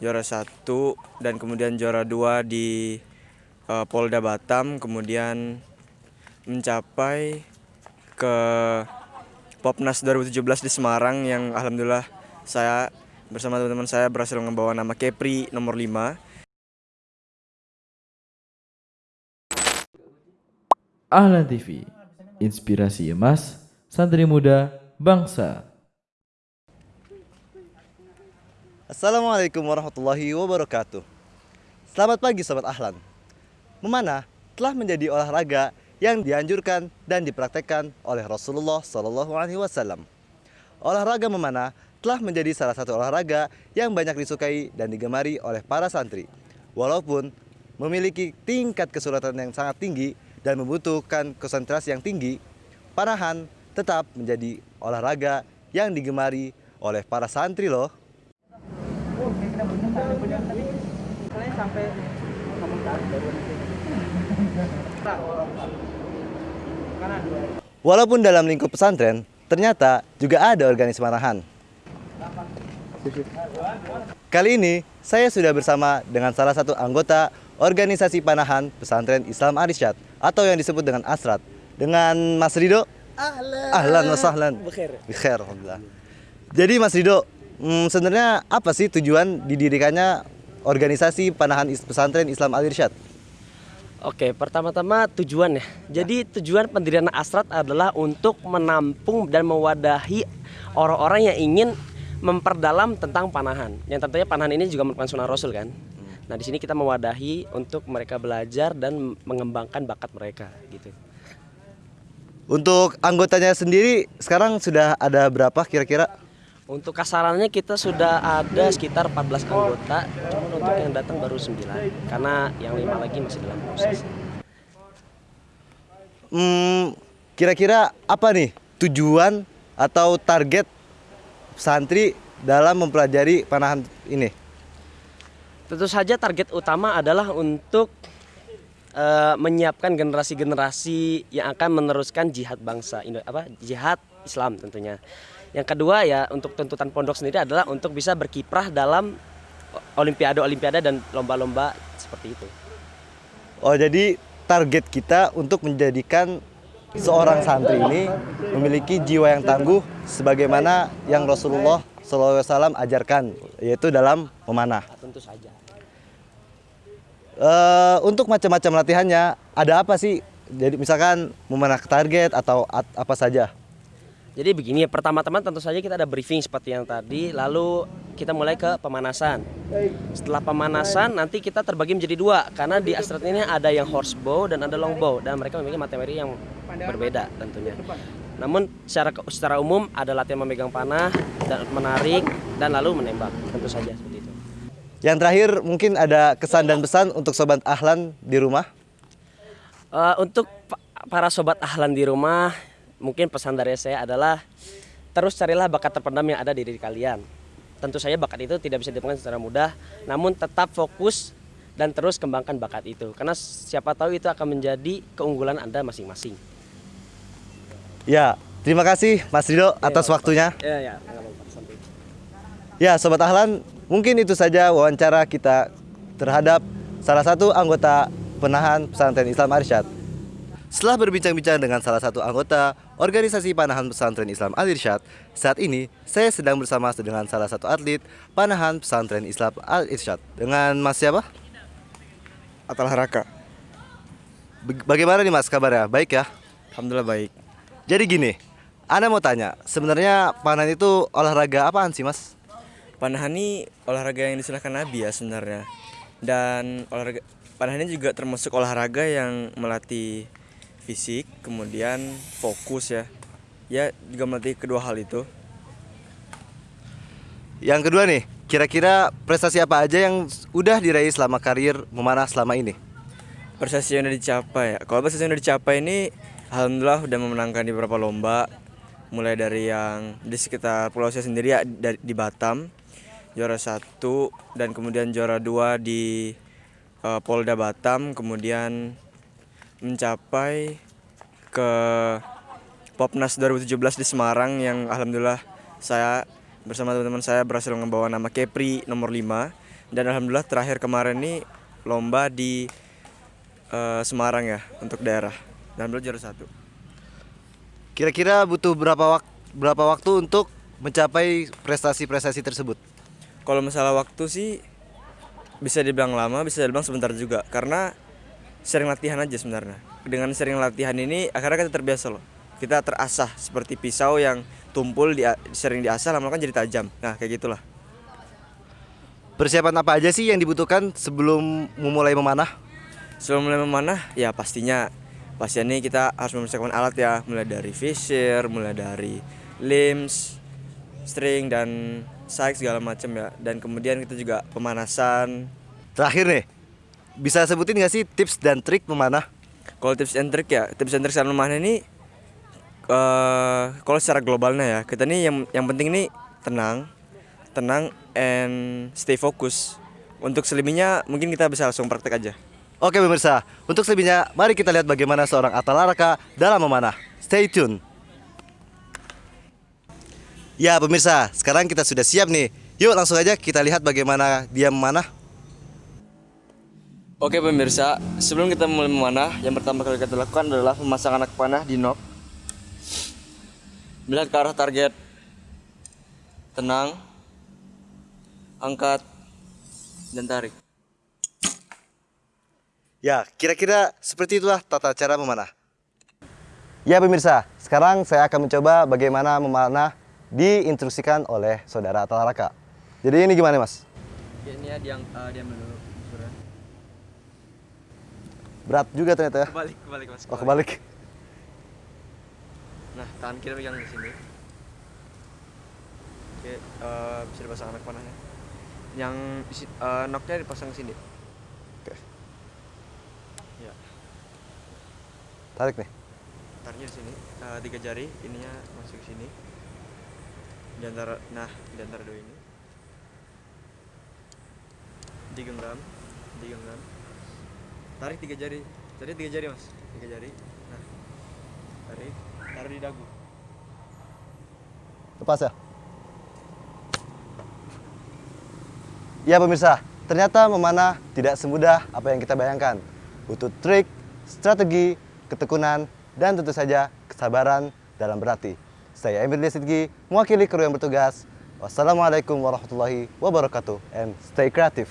juara satu dan kemudian juara dua di uh, Polda Batam kemudian mencapai ke Popnas 2017 di Semarang yang alhamdulillah saya bersama teman-teman saya berhasil membawa nama Kepri nomor 5 Ahlan TV, inspirasi emas, santri muda, bangsa. Assalamualaikum warahmatullahi wabarakatuh. Selamat pagi Sobat Ahlan. Memanah telah menjadi olahraga yang dianjurkan dan dipraktekkan oleh Rasulullah Shallallahu Alaihi Wasallam. Olahraga memanah telah menjadi salah satu olahraga yang banyak disukai dan digemari oleh para santri. Walaupun memiliki tingkat kesulitan yang sangat tinggi dan membutuhkan konsentrasi yang tinggi, panahan tetap menjadi olahraga yang digemari oleh para santri loh. Walaupun dalam lingkup pesantren, ternyata juga ada organisasi panahan. Kali ini, saya sudah bersama dengan salah satu anggota organisasi panahan pesantren Islam Arsyad atau yang disebut dengan Asrat dengan Mas Rido. Ahlan. Ahlan wa sahlan. Alhamdulillah. Jadi Mas Rido, hmm, sebenarnya apa sih tujuan didirikannya organisasi panahan pesantren Islam Al Irsyad? Oke, pertama-tama tujuan ya. Jadi tujuan pendirian Asrat adalah untuk menampung dan mewadahi orang-orang yang ingin memperdalam tentang panahan. Yang tentunya panahan ini juga merupakan sunnah Rasul kan. Nah di sini kita mewadahi untuk mereka belajar dan mengembangkan bakat mereka gitu. Untuk anggotanya sendiri sekarang sudah ada berapa kira-kira? Untuk kasarannya kita sudah ada sekitar 14 anggota, cuma untuk yang datang baru 9 karena yang lima lagi masih dalam proses. Hmm, kira-kira apa nih tujuan atau target santri dalam mempelajari panahan ini? Tentu saja target utama adalah untuk eh, menyiapkan generasi-generasi yang akan meneruskan jihad bangsa apa jihad Islam tentunya. Yang kedua ya untuk tuntutan pondok sendiri adalah untuk bisa berkiprah dalam olimpiade-olimpiade dan lomba-lomba seperti itu. Oh, jadi target kita untuk menjadikan seorang santri ini memiliki jiwa yang tangguh sebagaimana yang Rasulullah SAW ajarkan yaitu dalam memanah. Tentu saja. Eh, untuk macam-macam latihannya ada apa sih? Jadi misalkan memanah target atau at- apa saja? Jadi begini, pertama-tama tentu saja kita ada briefing seperti yang tadi, lalu kita mulai ke pemanasan. Setelah pemanasan nanti kita terbagi menjadi dua karena di astrat ini ada yang horsebow dan ada longbow dan mereka memiliki materi yang berbeda tentunya. Namun secara secara umum ada latihan memegang panah dan menarik dan lalu menembak tentu saja seperti itu. Yang terakhir mungkin ada kesan dan pesan untuk sobat Ahlan di rumah. Eh, untuk pa- para sobat ahlan di rumah, mungkin pesan dari saya adalah terus carilah bakat terpendam yang ada di diri kalian. Tentu saja bakat itu tidak bisa ditemukan secara mudah, namun tetap fokus dan terus kembangkan bakat itu. Karena siapa tahu itu akan menjadi keunggulan Anda masing-masing. Ya, terima kasih Mas Rido atas waktunya. Ya, ya. Ya, sobat Ahlan, mungkin itu saja wawancara kita terhadap salah satu anggota penahan pesantren Islam Arsyad. Setelah berbincang-bincang dengan salah satu anggota organisasi panahan pesantren Islam Al Irsyad, saat ini saya sedang bersama dengan salah satu atlet panahan pesantren Islam Al Irsyad. Dengan Mas siapa? Atal Haraka Bag- Bagaimana nih Mas kabarnya? Baik ya? Alhamdulillah baik Jadi gini, Anda mau tanya, sebenarnya panahan itu olahraga apaan sih Mas? Panahan ini olahraga yang disilahkan Nabi ya sebenarnya dan olahraga panahan ini juga termasuk olahraga yang melatih fisik kemudian fokus ya. Ya juga melatih kedua hal itu. Yang kedua nih, kira-kira prestasi apa aja yang udah diraih selama karir memanah selama ini? prestasi yang udah dicapai ya. Kalau prestasi yang udah dicapai ini alhamdulillah udah memenangkan di beberapa lomba. Mulai dari yang di sekitar pulau saya sendiri ya di Batam juara satu dan kemudian juara dua di eh, Polda Batam kemudian mencapai ke Popnas 2017 di Semarang yang alhamdulillah saya bersama teman-teman saya berhasil membawa nama Kepri nomor 5 dan alhamdulillah terakhir kemarin nih lomba di eh, Semarang ya untuk daerah. Dan alhamdulillah juara satu. Kira-kira butuh berapa wak berapa waktu untuk mencapai prestasi-prestasi tersebut? kalau masalah waktu sih bisa dibilang lama bisa dibilang sebentar juga. Karena sering latihan aja sebenarnya dengan sering latihan ini akhirnya kita terbiasa loh kita terasah seperti pisau yang tumpul di, sering diasah lama-lama kan jadi tajam nah kayak gitulah Persiapan apa aja sih yang dibutuhkan sebelum memulai memanah? Sebelum mulai memanah, ya pastinya pastinya kita harus mempersiapkan alat ya, mulai dari fisher, mulai dari limbs, string dan sight segala macam ya. Dan kemudian kita juga pemanasan. Terakhir nih, bisa sebutin nggak sih tips dan trik memanah? Kalau tips and trick ya, tips and trick saat memanah ini eh kalau secara globalnya ya, kita nih yang yang penting nih tenang, tenang and stay fokus. Untuk selebihnya mungkin kita bisa langsung praktek aja. Oke pemirsa, untuk selebihnya mari kita lihat bagaimana seorang Atalaraka dalam memanah. Stay tune. Ya pemirsa, sekarang kita sudah siap nih. Yuk langsung aja kita lihat bagaimana dia memanah. Oke pemirsa, sebelum kita mulai memanah, yang pertama kali kita lakukan adalah memasang anak panah di nok. Melihat ke arah target. Tenang. Angkat dan tarik. Ya, kira-kira seperti itulah tata cara memanah. Ya pemirsa, sekarang saya akan mencoba bagaimana memanah diinstruksikan oleh saudara Atalaraka. Jadi ini gimana mas? Ini ya diam diam dulu. Berat juga ternyata ya. Kebalik, kebalik mas. Oh kebalik. Nah, tangan kiri pegang di sini. Oke, eh, bisa dipasang anak panahnya. Yang eh, noknya dipasang sini. Oke. Ya, Tarik nih. taruhnya di sini. Eh, tiga jari, ininya masuk ke sini. Di antara, nah, di antara dua ini. Digenggam, digenggam. Tarik tiga jari. Tadi tiga jari mas, tiga jari. Nah, tarik, taruh di dagu. Lepas ya. Ya pemirsa, ternyata memanah tidak semudah apa yang kita bayangkan. Butuh trik, strategi, ketekunan, dan tentu saja kesabaran dalam berlatih. Saya Emir Desidgi, mewakili kru yang bertugas. Wassalamualaikum warahmatullahi wabarakatuh, and stay creative.